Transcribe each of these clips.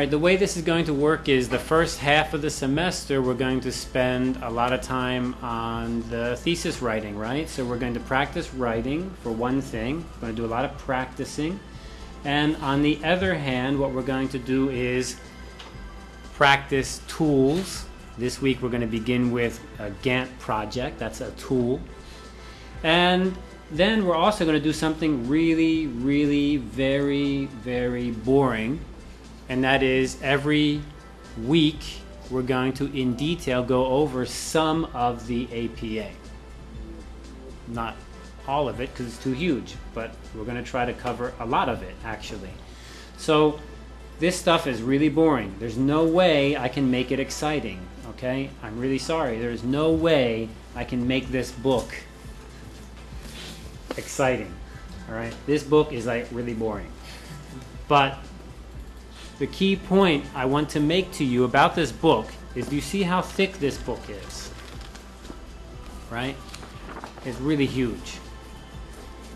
right, the way this is going to work is the first half of the semester we're going to spend a lot of time on the thesis writing, right? So we're going to practice writing for one thing. We're going to do a lot of practicing. And on the other hand, what we're going to do is practice tools. This week we're going to begin with a Gantt project. That's a tool. And then we're also going to do something really, really, very, very boring and that is every week we're going to in detail go over some of the APA. Not all of it because it's too huge, but we're going to try to cover a lot of it actually. So this stuff is really boring. There's no way I can make it exciting, okay? I'm really sorry. There's no way I can make this book exciting, all right? This book is like really boring. But the key point I want to make to you about this book is you see how thick this book is? Right? It's really huge.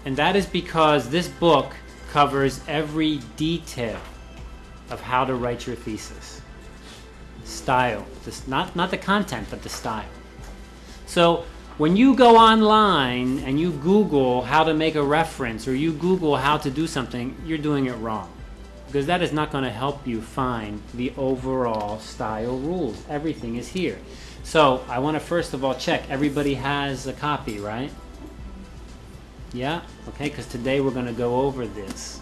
And that is because this book covers every detail of how to write your thesis. Style. Just not, not the content, but the style. So when you go online and you Google how to make a reference or you Google how to do something, you're doing it wrong because that is not going to help you find the overall style rules. Everything is here. So I want to first of all check everybody has a copy, right? Yeah? Okay, because today we're going to go over this.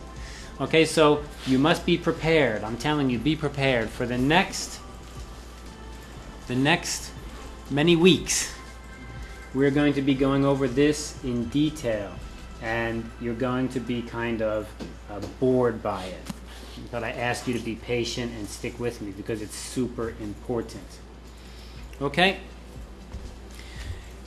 Okay, so you must be prepared. I'm telling you, be prepared for the next the next many weeks. We're going to be going over this in detail and you're going to be kind of uh, bored by it but I ask you to be patient and stick with me because it's super important. Okay?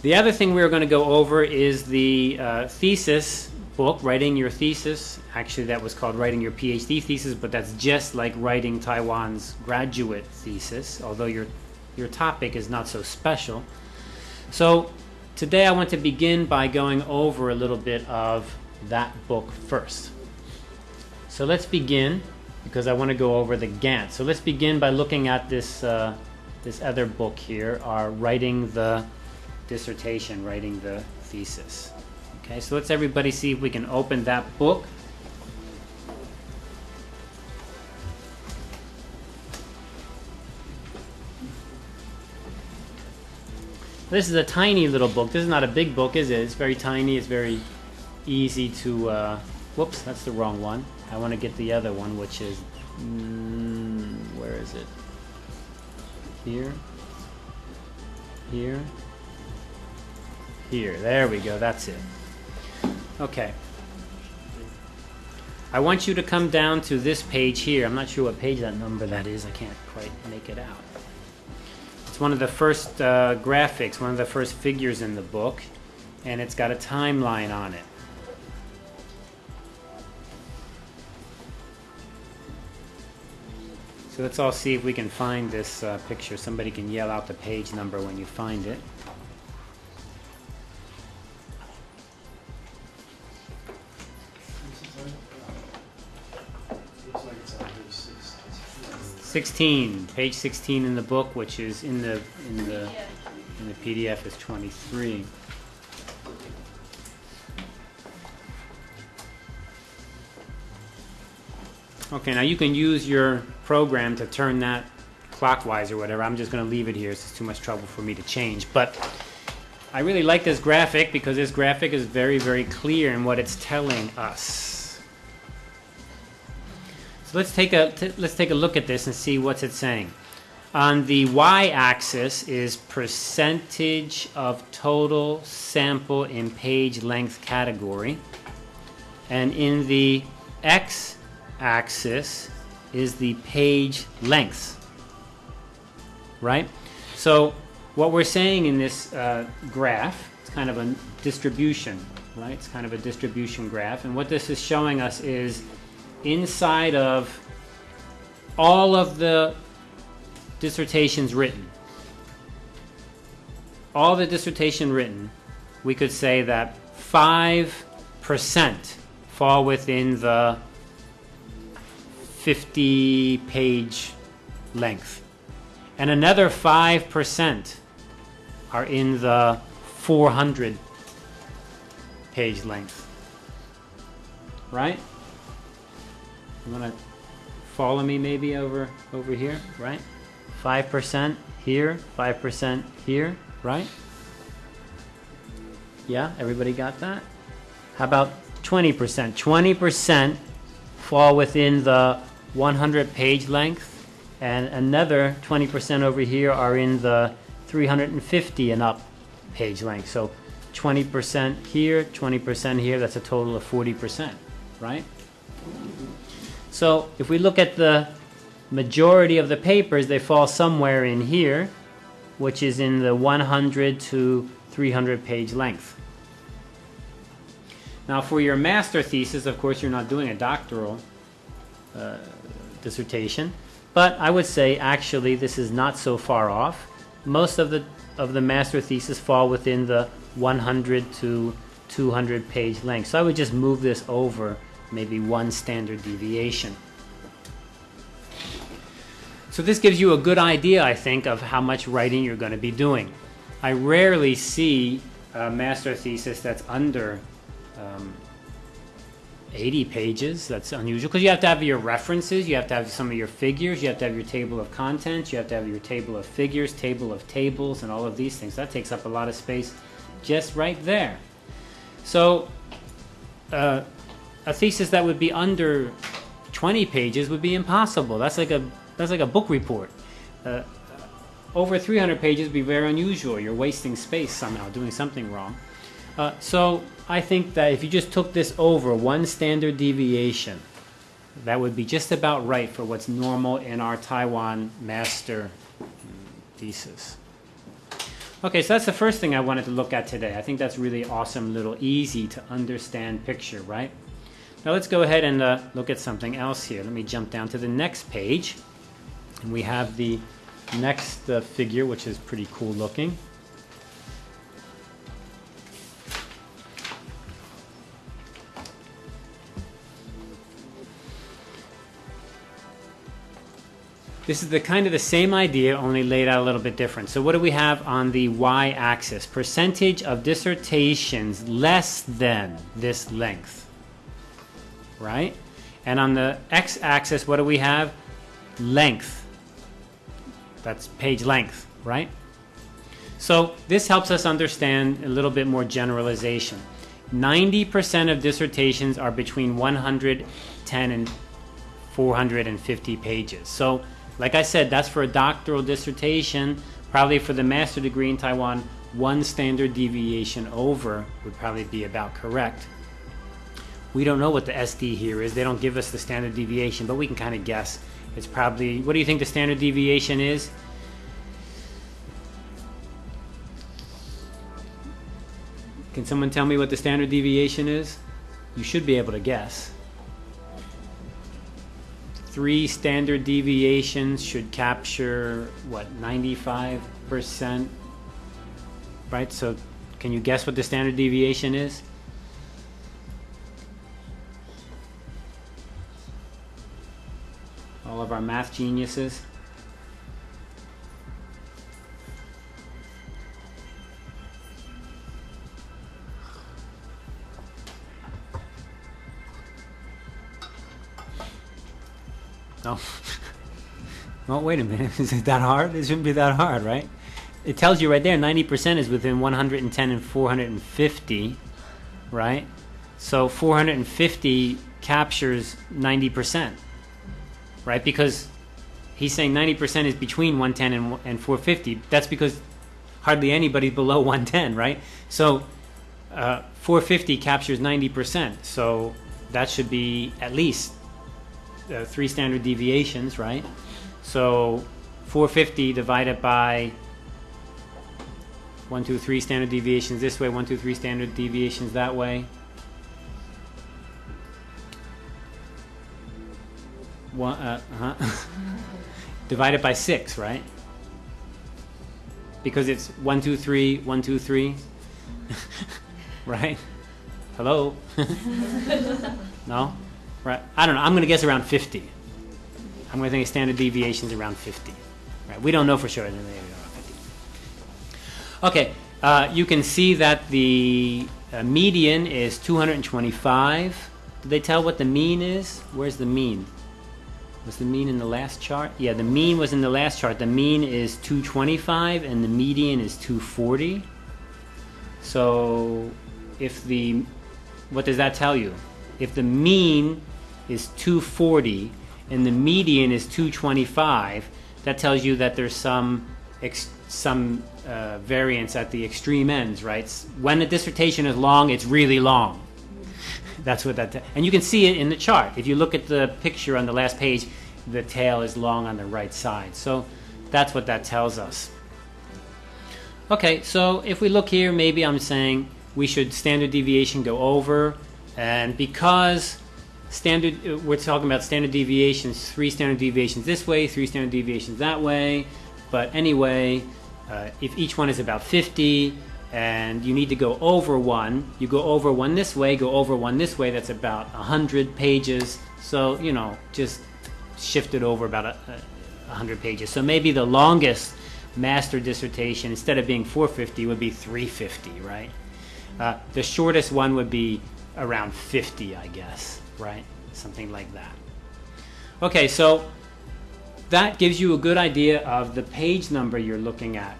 The other thing we're going to go over is the uh, thesis book, Writing Your Thesis. Actually, that was called Writing Your PhD Thesis, but that's just like writing Taiwan's graduate thesis, although your, your topic is not so special. So, today I want to begin by going over a little bit of that book first. So, let's begin because I want to go over the Gantt. So let's begin by looking at this, uh, this other book here, our writing the dissertation, writing the thesis. Okay, so let's everybody see if we can open that book. This is a tiny little book. This is not a big book, is it? It's very tiny. It's very easy to... Uh, whoops, that's the wrong one. I want to get the other one, which is, mm, where is it? Here, here, here. There we go. That's it. Okay. I want you to come down to this page here. I'm not sure what page that number that is. I can't quite make it out. It's one of the first uh, graphics, one of the first figures in the book, and it's got a timeline on it. So let's all see if we can find this uh, picture. Somebody can yell out the page number when you find it. Sixteen, page sixteen in the book, which is in the in the in the PDF is twenty-three. Okay, now you can use your program to turn that clockwise or whatever. I'm just going to leave it here. It's too much trouble for me to change. But I really like this graphic because this graphic is very, very clear in what it's telling us. So let's take a let's take a look at this and see what's it saying. On the y-axis is percentage of total sample in page length category. And in the x axis is the page length, right? So what we're saying in this uh, graph, it's kind of a distribution, right? It's kind of a distribution graph. And what this is showing us is inside of all of the dissertations written, all the dissertation written, we could say that 5% fall within the 50 page length. And another 5% are in the 400 page length. Right? You want to follow me maybe over over here, right? 5% here, 5% here, right? Yeah, everybody got that? How about 20%? 20% fall within the 100 page length, and another 20% over here are in the 350 and up page length. So 20% here, 20% here, that's a total of 40%, right? So if we look at the majority of the papers, they fall somewhere in here, which is in the 100 to 300 page length. Now for your master thesis, of course, you're not doing a doctoral uh, dissertation, but I would say actually this is not so far off. Most of the of the master thesis fall within the 100 to 200 page length. So I would just move this over maybe one standard deviation. So this gives you a good idea, I think, of how much writing you're going to be doing. I rarely see a master thesis that's under um, 80 pages. That's unusual because you have to have your references, you have to have some of your figures, you have to have your table of contents, you have to have your table of figures, table of tables, and all of these things. That takes up a lot of space just right there. So uh, a thesis that would be under 20 pages would be impossible. That's like a that's like a book report. Uh, over 300 pages would be very unusual. You're wasting space somehow, doing something wrong. Uh, so I think that if you just took this over one standard deviation, that would be just about right for what's normal in our Taiwan master thesis. Okay, so that's the first thing I wanted to look at today. I think that's really awesome, little easy to understand picture, right? Now let's go ahead and uh, look at something else here. Let me jump down to the next page. And we have the next uh, figure, which is pretty cool looking. This is the kind of the same idea, only laid out a little bit different. So what do we have on the y-axis? Percentage of dissertations less than this length, right? And on the x-axis, what do we have? Length. That's page length, right? So this helps us understand a little bit more generalization. 90% of dissertations are between 110 and 450 pages. So like I said, that's for a doctoral dissertation. Probably for the master degree in Taiwan, one standard deviation over would probably be about correct. We don't know what the SD here is. They don't give us the standard deviation, but we can kind of guess. It's probably, what do you think the standard deviation is? Can someone tell me what the standard deviation is? You should be able to guess three standard deviations should capture what 95% right so can you guess what the standard deviation is? All of our math geniuses No. well, wait a minute. Is it that hard? It shouldn't be that hard, right? It tells you right there 90% is within 110 and 450, right? So 450 captures 90%, right? Because he's saying 90% is between 110 and, and 450. That's because hardly anybody below 110, right? So uh, 450 captures 90%. So that should be at least uh, three standard deviations, right? So 450 divided by one, two, three standard deviations this way, one, two, three standard deviations that way. One, uh, huh? divided by six, right? Because it's one, two, three, one, two, three, right? Hello? no? Right. I don't know. I'm going to guess around 50. I'm going to think standard deviation is around 50. Right? We don't know for sure. Okay, uh, you can see that the uh, median is 225. Did they tell what the mean is? Where's the mean? Was the mean in the last chart? Yeah, the mean was in the last chart. The mean is 225 and the median is 240. So if the, what does that tell you? If the mean is 240 and the median is 225, that tells you that there's some some uh, variance at the extreme ends, right? When a dissertation is long, it's really long. That's what that, and you can see it in the chart. If you look at the picture on the last page, the tail is long on the right side. So that's what that tells us. Okay, so if we look here, maybe I'm saying we should standard deviation go over, and because standard, uh, we're talking about standard deviations, three standard deviations this way, three standard deviations that way, but anyway, uh, if each one is about 50 and you need to go over one, you go over one this way, go over one this way, that's about 100 pages. So, you know, just shift it over about a, a 100 pages. So maybe the longest master dissertation, instead of being 450, would be 350, right? Uh, the shortest one would be around 50, I guess, right? Something like that. Okay, so that gives you a good idea of the page number you're looking at.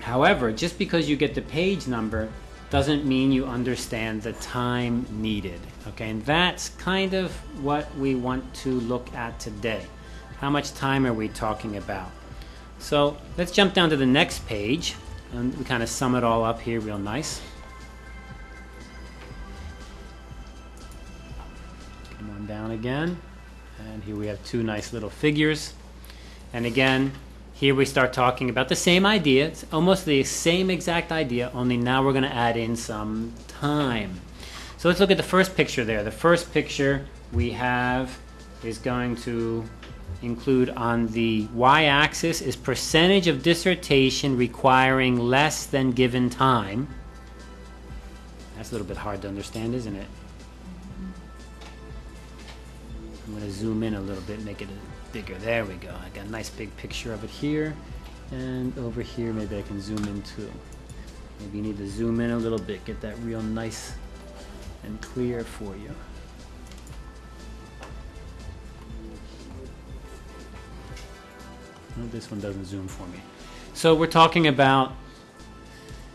However, just because you get the page number doesn't mean you understand the time needed. Okay, and that's kind of what we want to look at today. How much time are we talking about? So let's jump down to the next page and we kind of sum it all up here real nice. Come on down again. And here we have two nice little figures. And again, here we start talking about the same idea. It's almost the same exact idea, only now we're going to add in some time. So let's look at the first picture there. The first picture we have is going to include on the y-axis is percentage of dissertation requiring less than given time. That's a little bit hard to understand, isn't it? I'm going to zoom in a little bit, make it bigger. There we go. I got a nice big picture of it here. And over here, maybe I can zoom in too. Maybe you need to zoom in a little bit, get that real nice and clear for you. No, this one doesn't zoom for me. So we're talking about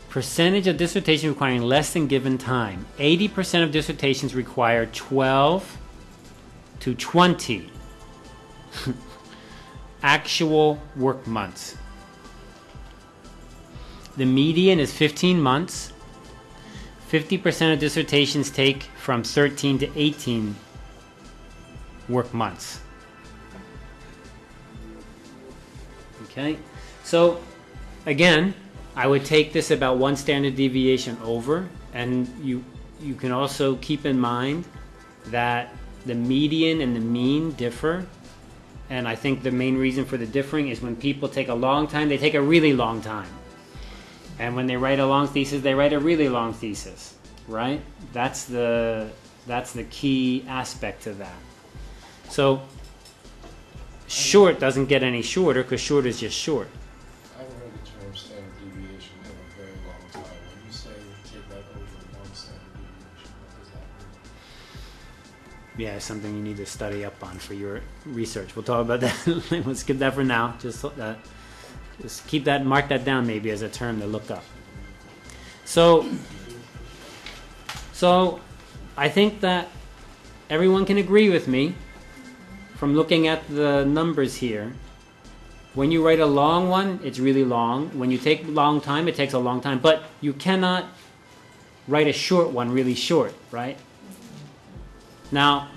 percentage of dissertation requiring less than given time. 80% of dissertations require 12 to 20 actual work months. The median is 15 months. 50% of dissertations take from 13 to 18 work months. Okay, so again, I would take this about one standard deviation over, and you you can also keep in mind that the median and the mean differ and I think the main reason for the differing is when people take a long time, they take a really long time. And when they write a long thesis, they write a really long thesis, right? That's the that's the key aspect to that. So short doesn't get any shorter because short is just short. Yeah, something you need to study up on for your research. We'll talk about that. Let's skip that for now. Just uh, just keep that, mark that down maybe as a term to look up. So, so I think that everyone can agree with me from looking at the numbers here. When you write a long one, it's really long. When you take a long time, it takes a long time. But you cannot write a short one really short, right? Now,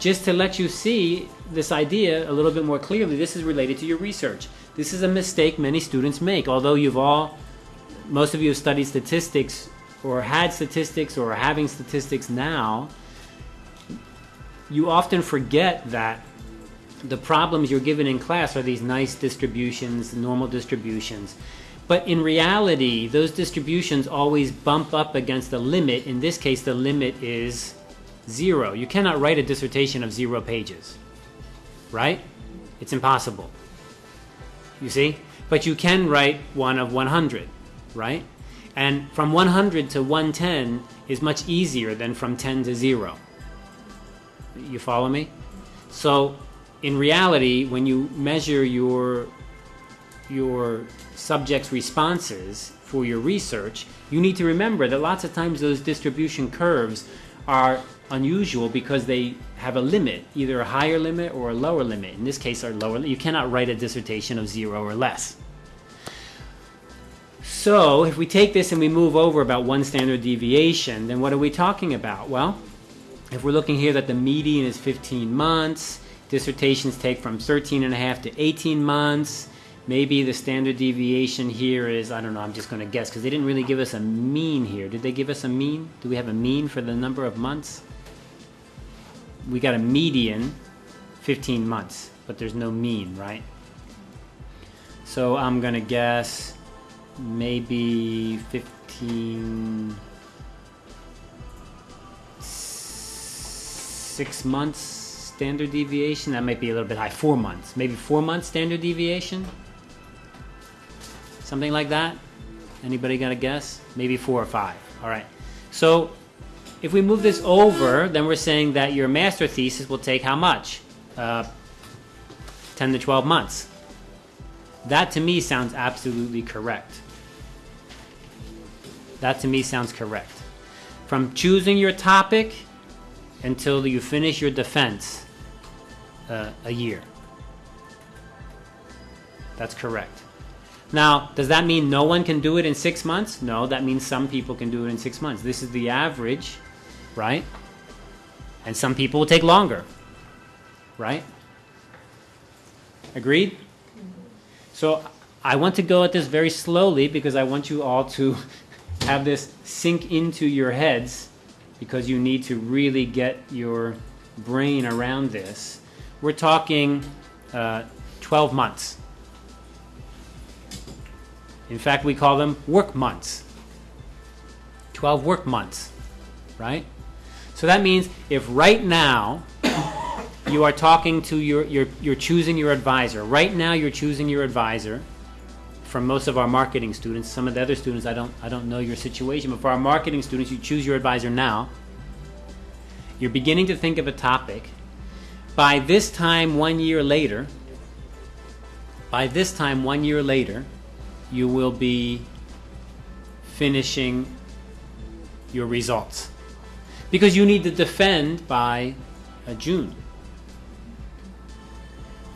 just to let you see this idea a little bit more clearly, this is related to your research. This is a mistake many students make. Although you've all, most of you have studied statistics or had statistics or are having statistics now, you often forget that the problems you're given in class are these nice distributions, normal distributions. But in reality, those distributions always bump up against the limit. In this case, the limit is zero. You cannot write a dissertation of zero pages, right? It's impossible. You see? But you can write one of 100, right? And from 100 to 110 is much easier than from 10 to 0. You follow me? So, in reality, when you measure your your subject's responses for your research, you need to remember that lots of times those distribution curves are unusual because they have a limit, either a higher limit or a lower limit. In this case, our lower. You cannot write a dissertation of zero or less. So, if we take this and we move over about one standard deviation, then what are we talking about? Well, if we're looking here that the median is 15 months, dissertations take from 13 and a half to 18 months, maybe the standard deviation here is, I don't know, I'm just going to guess because they didn't really give us a mean here. Did they give us a mean? Do we have a mean for the number of months? We got a median, 15 months, but there's no mean, right? So I'm to guess maybe 15 six months standard deviation. That might be a little bit high. Four months. Maybe four months standard deviation? Something like that? Anybody got a guess? Maybe four or five. All right. So if we move this over then we're saying that your master thesis will take how much uh, 10 to 12 months that to me sounds absolutely correct that to me sounds correct. From choosing your topic until you finish your defense, uh, a year. That's correct. Now, does that mean no one can do it in six months? No, that means some people can do it in six months. This is the average, right? And some people will take longer, right? Agreed? So I want to go at this very slowly because I want you all to have this sink into your heads because you need to really get your brain around this. We're talking uh, 12 months. In fact, we call them work months. 12 work months, right? So that means if right now you are talking to your, you're, you're choosing your advisor, right now you're choosing your advisor, from most of our marketing students. Some of the other students, I don't, I don't know your situation, but for our marketing students, you choose your advisor now. You're beginning to think of a topic. By this time, one year later, by this time, one year later, you will be finishing your results. Because you need to defend by uh, June.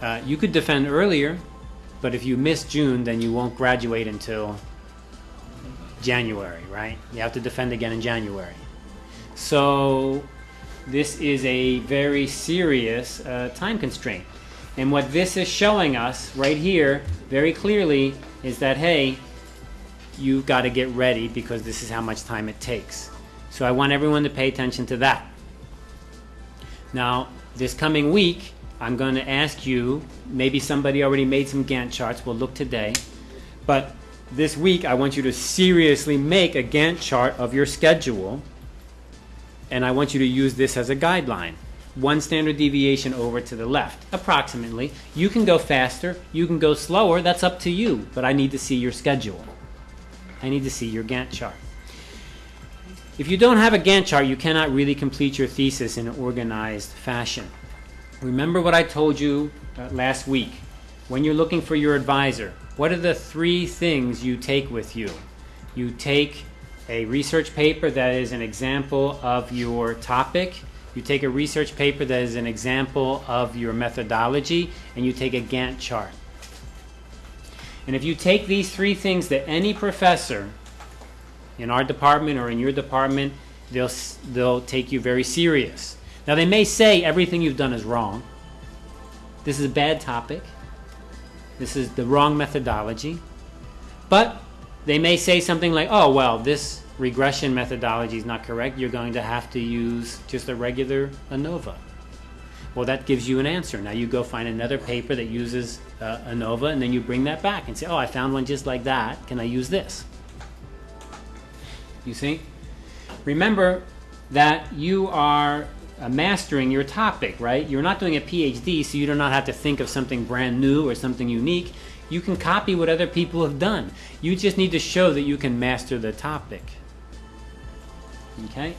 Uh, you could defend earlier, but if you miss June, then you won't graduate until January, right? You have to defend again in January. So this is a very serious uh, time constraint. And what this is showing us right here very clearly is that, hey, you've got to get ready because this is how much time it takes. So I want everyone to pay attention to that. Now, this coming week, I'm going to ask you, maybe somebody already made some Gantt charts, we'll look today, but this week I want you to seriously make a Gantt chart of your schedule, and I want you to use this as a guideline. One standard deviation over to the left, approximately. You can go faster, you can go slower, that's up to you, but I need to see your schedule. I need to see your Gantt chart. If you don't have a Gantt chart, you cannot really complete your thesis in an organized fashion. Remember what I told you uh, last week. When you're looking for your advisor, what are the three things you take with you? You take a research paper that is an example of your topic, you take a research paper that is an example of your methodology, and you take a Gantt chart. And if you take these three things that any professor in our department or in your department, they'll, they'll take you very serious. Now, they may say everything you've done is wrong. This is a bad topic. This is the wrong methodology. But they may say something like, oh, well, this regression methodology is not correct. You're going to have to use just a regular ANOVA. Well, that gives you an answer. Now you go find another paper that uses uh, ANOVA, and then you bring that back and say, oh, I found one just like that. Can I use this? You see? Remember that you are uh, mastering your topic, right? You're not doing a PhD, so you do not have to think of something brand new or something unique. You can copy what other people have done. You just need to show that you can master the topic. Okay?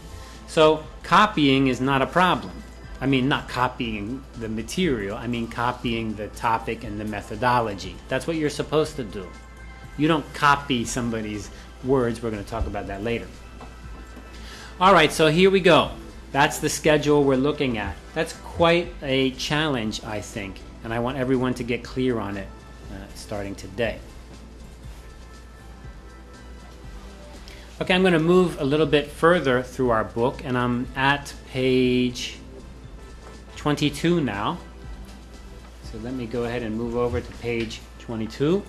So, copying is not a problem. I mean, not copying the material, I mean copying the topic and the methodology. That's what you're supposed to do. You don't copy somebody's words. We're going to talk about that later. All right, so here we go. That's the schedule we're looking at. That's quite a challenge, I think, and I want everyone to get clear on it uh, starting today. Okay, I'm going to move a little bit further through our book, and I'm at page 22 now. So let me go ahead and move over to page 22.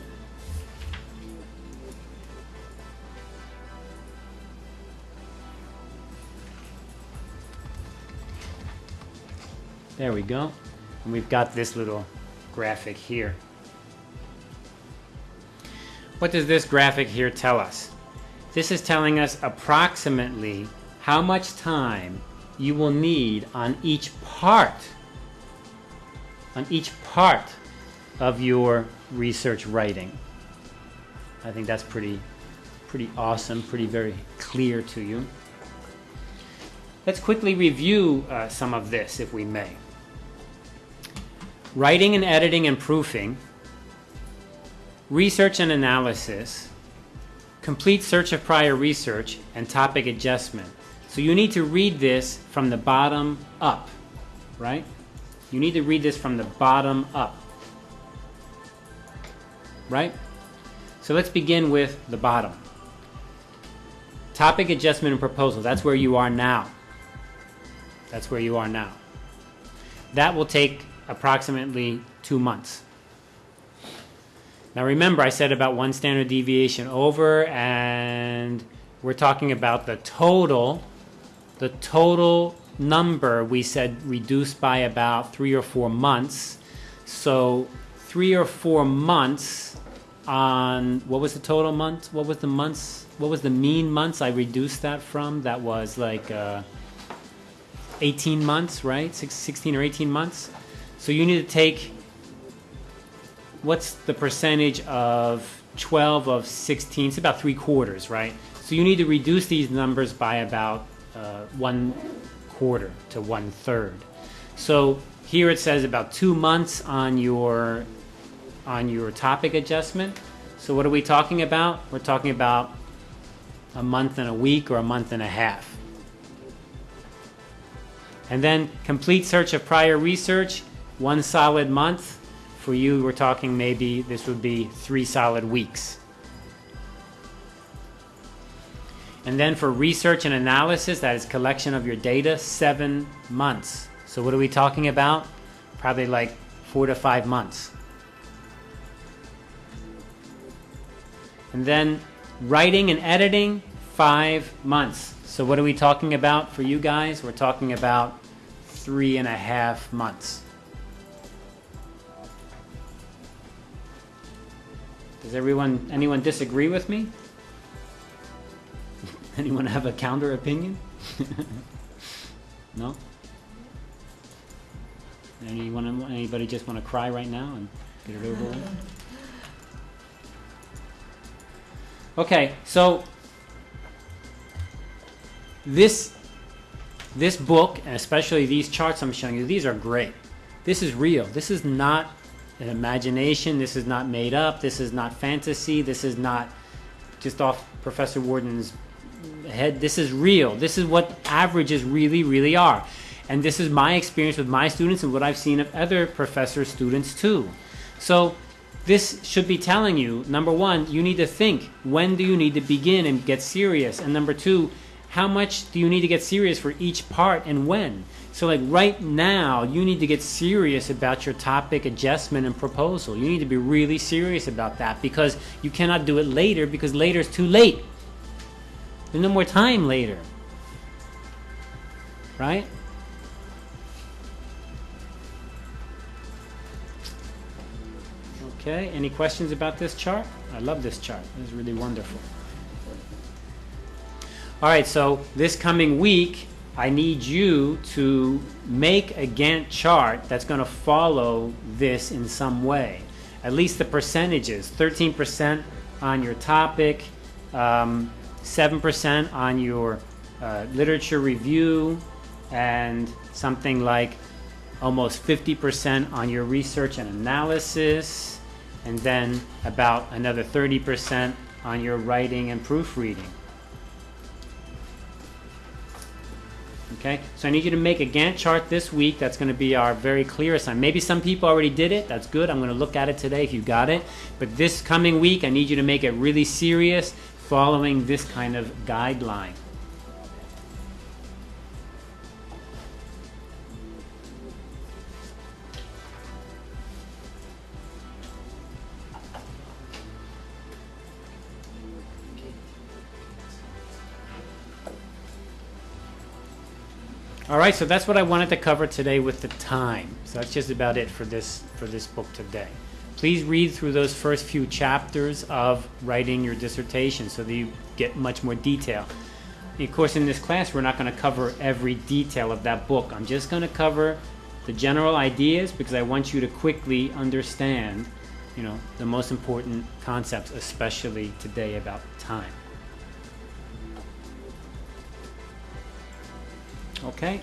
There we go. And we've got this little graphic here. What does this graphic here tell us? This is telling us approximately how much time you will need on each part on each part of your research writing. I think that's pretty pretty awesome, pretty very clear to you. Let's quickly review uh, some of this if we may. Writing and editing and proofing, research and analysis, complete search of prior research, and topic adjustment. So you need to read this from the bottom up, right? You need to read this from the bottom up, right? So let's begin with the bottom. Topic adjustment and proposal. That's where you are now. That's where you are now. That will take approximately two months. Now remember, I said about one standard deviation over, and we're talking about the total the total number we said reduced by about three or four months. So three or four months on what was the total month? What was the months? What was the mean months I reduced that from? That was like uh, 18 months, right? Six, 16 or 18 months. So you need to take what's the percentage of 12 of 16? It's about three quarters, right? So you need to reduce these numbers by about uh, one quarter to one third. So here it says about two months on your on your topic adjustment. So what are we talking about? We're talking about a month and a week or a month and a half. And then complete search of prior research, one solid month. For you, we're talking maybe this would be three solid weeks. And then for research and analysis, that is collection of your data, seven months. So what are we talking about? Probably like four to five months. And then writing and editing, five months. So what are we talking about for you guys? We're talking about three and a half months. Does everyone, anyone disagree with me? Anyone have a counter opinion? no? Anyone, anybody just want to cry right now and get it over with? Okay, so this this book, and especially these charts I'm showing you, these are great. This is real. This is not an imagination. This is not made up. This is not fantasy. This is not just off Professor Worden's head this is real this is what averages really really are and this is my experience with my students and what i've seen of other professor students too so this should be telling you number one you need to think when do you need to begin and get serious and number two how much do you need to get serious for each part and when so like right now you need to get serious about your topic adjustment and proposal you need to be really serious about that because you cannot do it later because later is too late there's no more time later. Right? Okay, any questions about this chart? I love this chart. It's really wonderful. All right, so this coming week, I need you to make a Gantt chart that's going to follow this in some way. At least the percentages 13% on your topic, um, 7% on your uh, literature review, and something like almost 50% on your research and analysis, and then about another 30% on your writing and proofreading. Okay, so I need you to make a Gantt chart this week. That's going to be our very clear assignment. Maybe some people already did it. That's good. I'm going to look at it today if you got it. But this coming week, I need you to make it really serious following this kind of guideline. All right, so that's what I wanted to cover today with the time. So that's just about it for this for this book today. Please read through those first few chapters of writing your dissertation so that you get much more detail. Of course, in this class, we're not going to cover every detail of that book. I'm just going to cover the general ideas because I want you to quickly understand, you know, the most important concepts, especially today about time. Okay.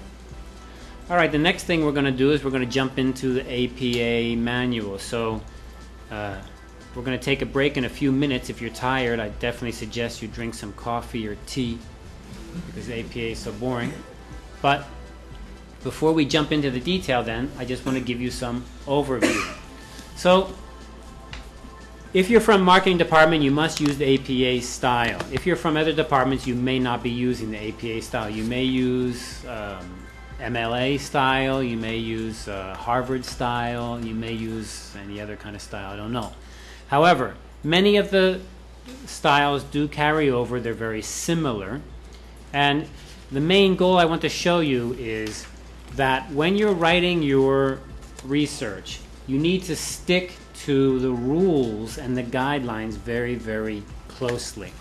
All right, the next thing we're going to do is we're going to jump into the APA manual. So uh, we're going to take a break in a few minutes. If you're tired, I definitely suggest you drink some coffee or tea because APA is so boring. But before we jump into the detail then, I just want to give you some overview. So if you're from marketing department, you must use the APA style. If you're from other departments, you may not be using the APA style. You may use um, MLA style, you may use uh, Harvard style, you may use any other kind of style, I don't know. However, many of the styles do carry over, they're very similar. And the main goal I want to show you is that when you're writing your research, you need to stick to the rules and the guidelines very, very closely.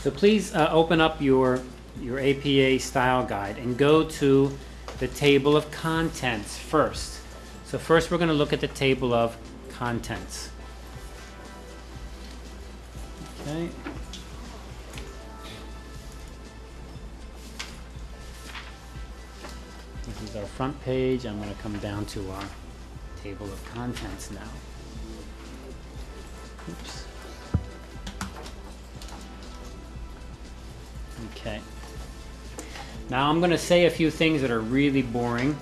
So please uh, open up your, your APA style guide and go to the table of contents first. So first we're going to look at the table of contents. Okay. This is our front page. I'm going to come down to our table of contents now. Oops. Okay. Now I'm going to say a few things that are really boring,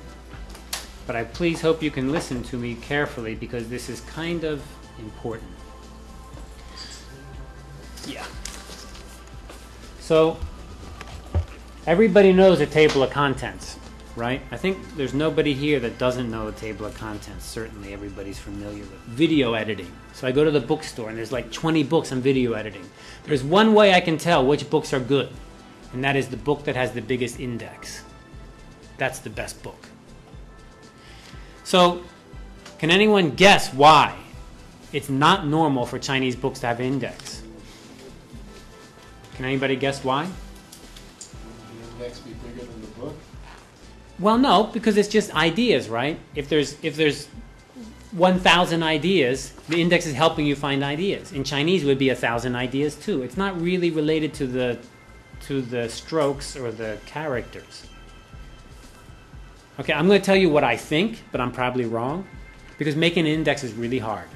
but I please hope you can listen to me carefully because this is kind of important. Yeah. So, everybody knows a table of contents right? I think there's nobody here that doesn't know a table of contents. Certainly everybody's familiar with video editing. So I go to the bookstore and there's like 20 books on video editing. There's one way I can tell which books are good, and that is the book that has the biggest index. That's the best book. So, can anyone guess why it's not normal for Chinese books to have an index? Can anybody guess why? The index be bigger the? Well, no, because it's just ideas, right? If there's if there's 1,000 ideas, the index is helping you find ideas. In Chinese, it would be a thousand ideas too. It's not really related to the to the strokes or the characters. Okay, I'm going to tell you what I think, but I'm probably wrong, because making an index is really hard.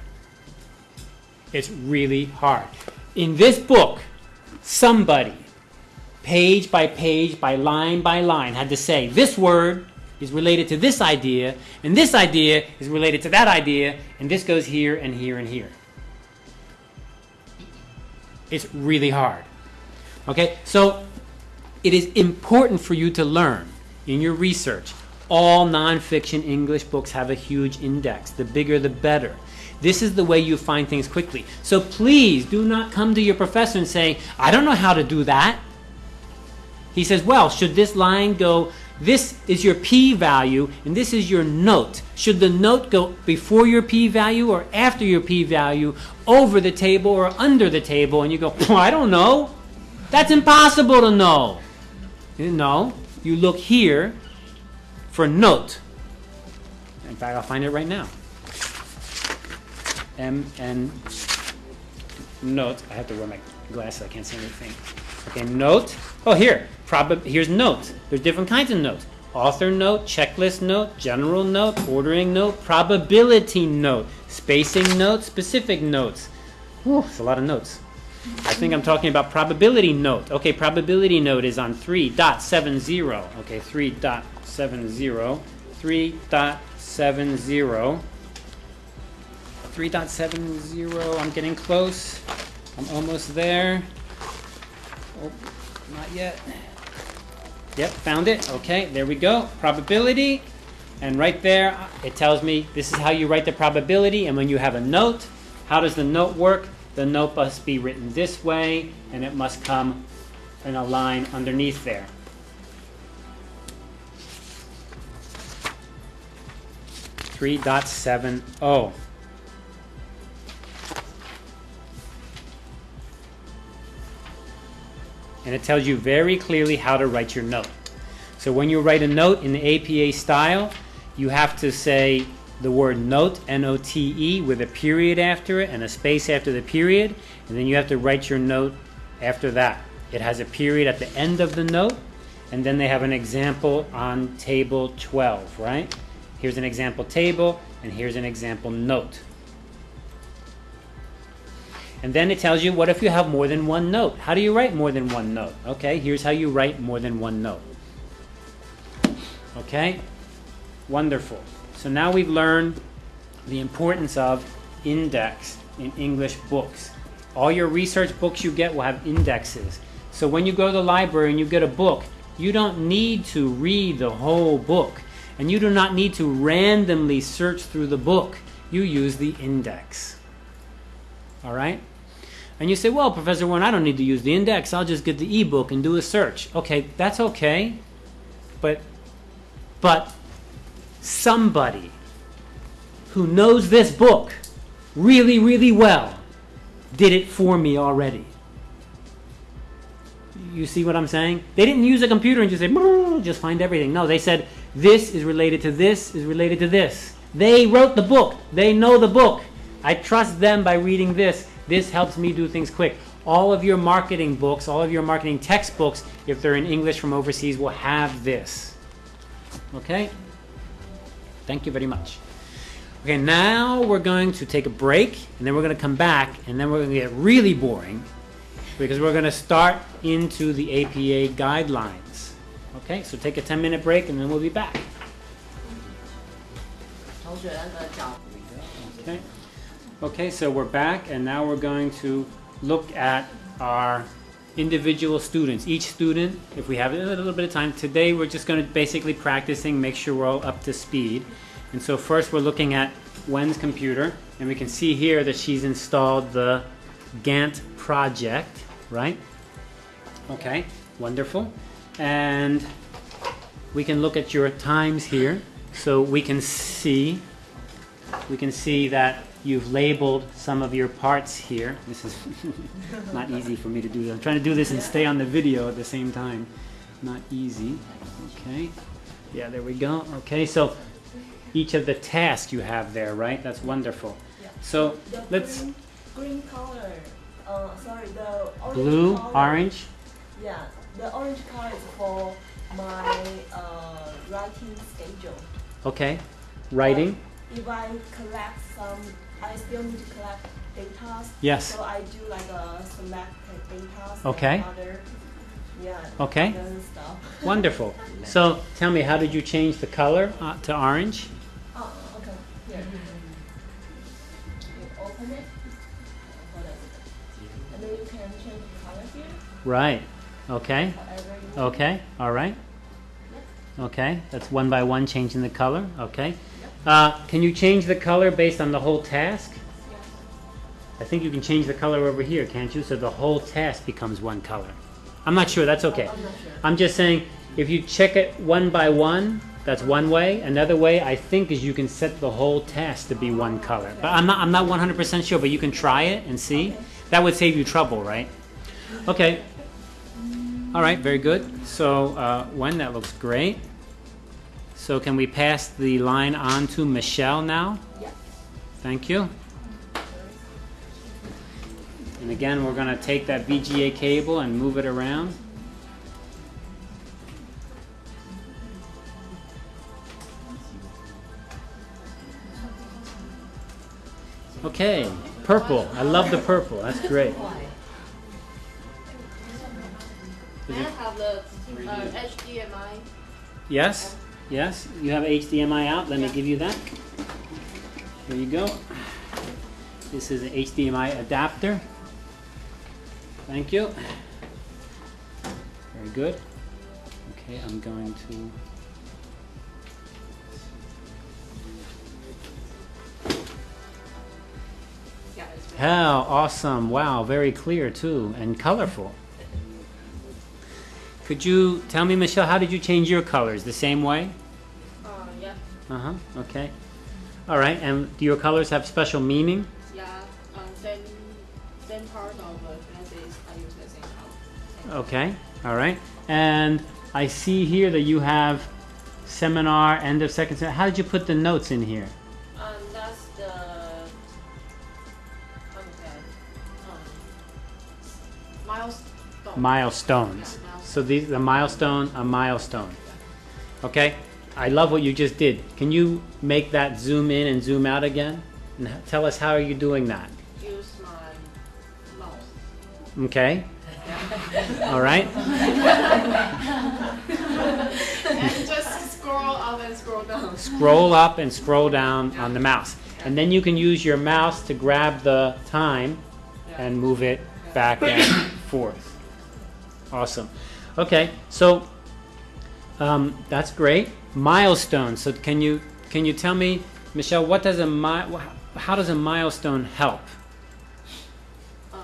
It's really hard. In this book, somebody page by page, by line by line, had to say this word is related to this idea, and this idea is related to that idea, and this goes here and here and here. It's really hard. Okay, so it is important for you to learn in your research. All nonfiction English books have a huge index. The bigger, the better. This is the way you find things quickly. So please do not come to your professor and say, I don't know how to do that. He says, well, should this line go, this is your p-value, and this is your note. Should the note go before your p-value or after your p-value, over the table or under the table? And you go, I don't know. That's impossible to know. No, you look here for note. In fact, I'll find it right now. M N note. I have to wear my glasses. I can't see anything. Okay, note. Oh, here. Prob- here's notes. There's different kinds of notes. Author note, checklist note, general note, ordering note, probability note, spacing note, specific notes. Whew, it's a lot of notes. I think I'm talking about probability note. Okay, probability note is on 3.70. Okay, 3.70. 3.70. 3.70. I'm getting close. I'm almost there. Oh, not yet. Yep, found it. Okay, there we go. Probability. And right there, it tells me this is how you write the probability. And when you have a note, how does the note work? The note must be written this way, and it must come in a line underneath there. Three dot seven oh. And it tells you very clearly how to write your note. So when you write a note in the APA style, you have to say the word note, N O T E, with a period after it and a space after the period, and then you have to write your note after that. It has a period at the end of the note, and then they have an example on table 12, right? Here's an example table, and here's an example note. And then it tells you what if you have more than one note? How do you write more than one note? Okay, here's how you write more than one note. Okay, wonderful. So now we've learned the importance of index in English books. All your research books you get will have indexes. So when you go to the library and you get a book, you don't need to read the whole book. And you do not need to randomly search through the book. You use the index. All right? And you say, well, Professor Warren, I don't need to use the index. I'll just get the ebook and do a search. Okay, that's okay. But, but somebody who knows this book really, really well did it for me already. You see what I'm saying? They didn't use a computer and just say, just find everything. No, they said, this is related to this, is related to this. They wrote the book. They know the book. I trust them by reading this. This helps me do things quick. All of your marketing books, all of your marketing textbooks, if they're in English from overseas, will have this. Okay? Thank you very much. Okay, now we're going to take a break, and then we're going to come back, and then we're going to get really boring because we're going to start into the APA guidelines. Okay, so take a 10 minute break, and then we'll be back. Okay. Okay, so we're back, and now we're going to look at our individual students. Each student, if we have a little bit of time, today we're just going to basically practicing, make sure we're all up to speed. And so first we're looking at Wen's computer, and we can see here that she's installed the Gantt project, right? Okay, wonderful. And we can look at your times here, so we can see we can see that you've labeled some of your parts here. This is not easy for me to do. I'm trying to do this and stay on the video at the same time. Not easy. Okay. Yeah, there we go. Okay, so each of the tasks you have there, right? That's wonderful. Yeah. So The let's green, green color. Uh, sorry, the orange blue, color, orange. Yeah, the orange color is for my uh, writing schedule. Okay. Writing. If I collect some, I still need to collect data. Yes. So I do like a select data. Okay. Other, yeah. Okay. Stuff. Wonderful. So tell me, how did you change the color uh, to orange? Oh, okay. Here. You open it. And then you can change the color here. Right. Okay. Whatever you want. Okay, all right. Okay, that's one by one changing the color. Okay. Uh, can you change the color based on the whole task? I think you can change the color over here, can't you? So the whole task becomes one color. I'm not sure, that's okay. I'm sure. I'm just saying, if you check it one by one, that's one way. Another way, I think, is you can set the whole task to be one color. But I'm not, I'm not 100% sure, but you can try it and see. That would save you trouble, right? Okay. All right, very good. So, uh, Wen, that looks great. So, can we pass the line on to Michelle now? Yeah. Thank you. And again, we're going to take that VGA cable and move it around. Okay, purple. I love the purple. That's great. May I have the uh, HDMI? Yes, yes. You have HDMI out. Let me give you that. Here you go. This is an HDMI adapter. Thank you. Very good. Okay, I'm going to. Yeah, How awesome! Wow, very clear too, and colorful. Could you tell me, Michelle, how did you change your colors? The same way? Uh, yeah, Uh huh. Okay. All right. And do your colors have special meaning? yeah. Um, same, same part of the glasses. I use the same color. Okay. All right. And I see here that you have seminar end of second semester. How did you put the notes in here? Um, that's the. Say? Um, milestone. Milestones. Yeah. So these the milestone, a milestone. Okay. I love what you just did. Can you make that zoom in and zoom out again? And tell us how are you doing that? Use my mouse. Okay. All right. and just scroll up and scroll down. Scroll up and scroll down on the mouse. And then you can use your mouse to grab the time Yeah. and move it back and forth. Awesome. Okay, so um, that's great. Milestone. So can you can you tell me, Michelle, what does a mi- how does a milestone help? Um,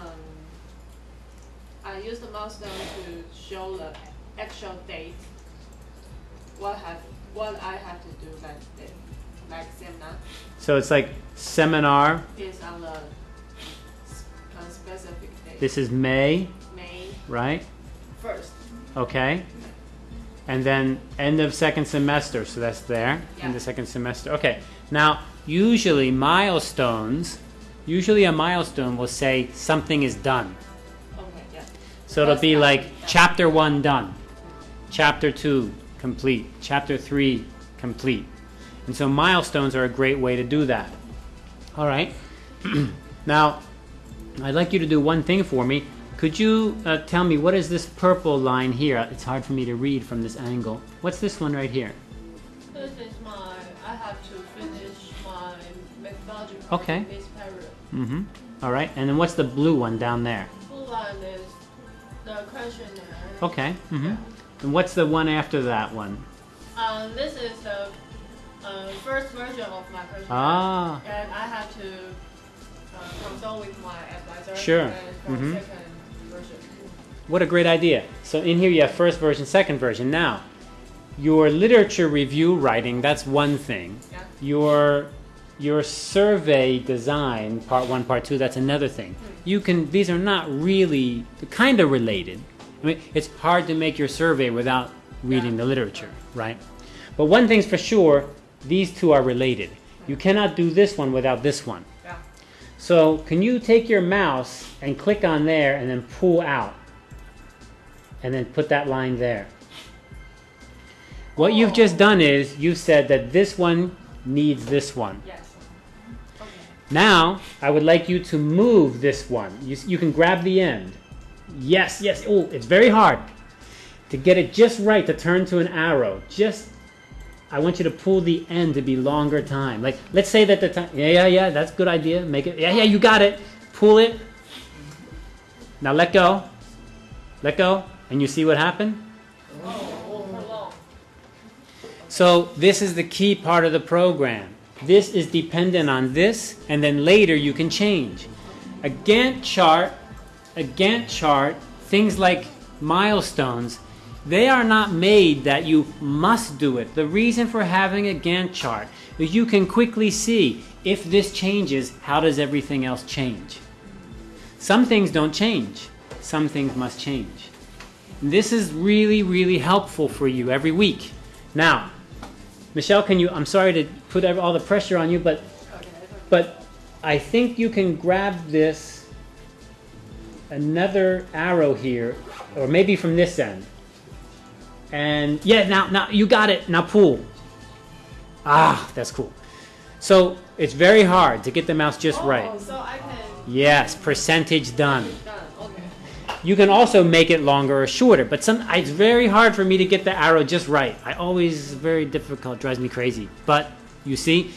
I use the milestone to show the actual date. What have what I have to do like this, like seminar So it's like seminar. is on the on specific date. This is May, May right? first. Okay. And then end of second semester, so that's there in Yeah. the second semester. Okay. Now, usually milestones, usually a milestone will say something is done. Okay, yeah. So it'll be like chapter 1 done. Chapter 2 complete. Chapter 3 complete. And so milestones are a great way to do that. All right. now, I'd like you to do one thing for me. Could you uh, tell me what is this purple line here? It's hard for me to read from this angle. What's this one right here? This is my. I have to finish my methodology Okay. this period. Mm-hmm. All right. And then what's the blue one down there? Full line is the questionnaire. Okay. Mm-hmm. And what's the one after that one? Um, this is the uh, first version of my questionnaire. Ah. And I have to uh, consult with my advisor. Sure. And Mhm. second version. What a great idea. So in here you have first version, second version. Now, your literature review writing, that's one thing. Yeah. Your your survey design, part one, part two, that's another thing. Hmm. You can these are not really kind of related. I mean, it's hard to make your survey without reading Yeah. the literature, right? But one thing's for sure, these two are related. You cannot do this one without this one. So can you take your mouse and click on there and then pull out? And then put that line there. What you've just done is you've said that this one needs this one. Yes. Okay. Now, I would like you to move this one. You, you can grab the end. Yes, yes. Oh, it's very hard. To get it just right to turn to an arrow. Just, I want you to pull the end to be longer time. Like, let's say that the time, yeah, yeah, yeah, that's a good idea. Make it, yeah, yeah, you got it. Pull it. Now let go. Let go. And you see what happened? So this is the key part of the program. This is dependent on this, and then later you can change. A Gantt chart, a Gantt chart, things like milestones, they are not made that you must do it. The reason for having a Gantt chart is you can quickly see if this changes, how does everything else change? Some things don't change. Some things must change. This is really, really helpful for you every week. Now, Michelle, can you, I'm sorry to put all the pressure on you, but, but I think you can grab this, another arrow here, or maybe from this end. And, yeah, now, now, you got it, now pull. Ah, that's cool. So, it's very hard to get the mouse just right. Oh, so I can Yes, percentage done. done. Okay. You can also make it longer or shorter, but some it's very hard for me to get the arrow just right. I always very difficult, drives me crazy. But you see,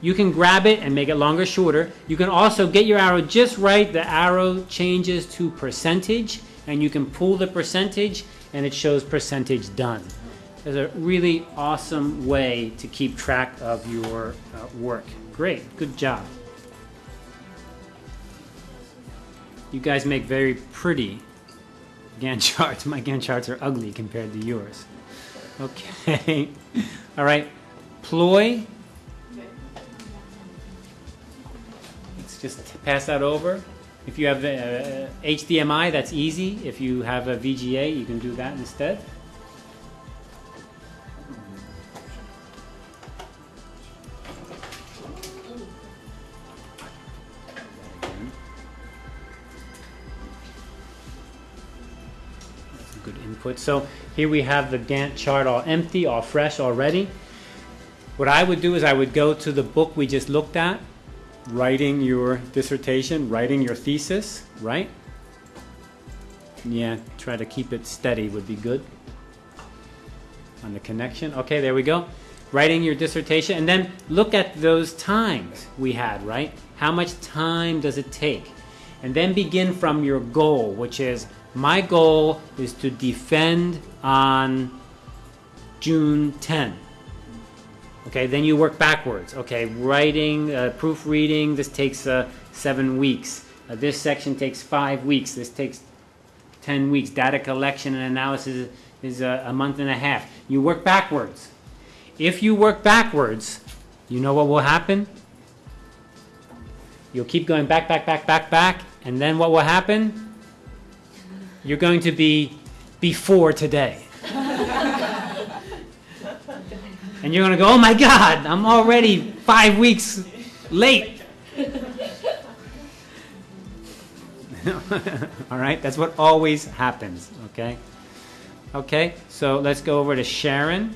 you can grab it and make it longer, shorter. You can also get your arrow just right. The arrow changes to percentage, and you can pull the percentage, and it shows percentage done. It's a really awesome way to keep track of your uh, work. Great, good job. You guys make very pretty Gantt charts. My Gantt charts are ugly compared to yours. Okay. All right. Ploy. Let's just pass that over. If you have uh, HDMI, that's easy. If you have a VGA, you can do that instead. Good input. So here we have the Gantt chart all empty, all fresh already. What I would do is I would go to the book we just looked at, writing your dissertation, writing your thesis, right? Yeah, try to keep it steady would be good. On the connection. Okay, there we go. Writing your dissertation, and then look at those times we had, right? How much time does it take? And then begin from your goal, which is my goal is to defend on June 10. Okay, then you work backwards. Okay, writing, uh, proofreading, this takes uh, seven weeks. Uh, this section takes five weeks. This takes 10 weeks. Data collection and analysis is a, a month and a half. You work backwards. If you work backwards, you know what will happen? You'll keep going back, back, back, back, back, and then what will happen? You're going to be before today. And you're going to go, oh my God, I'm already five weeks late. All right, that's what always happens, okay? Okay, so let's go over to Sharon.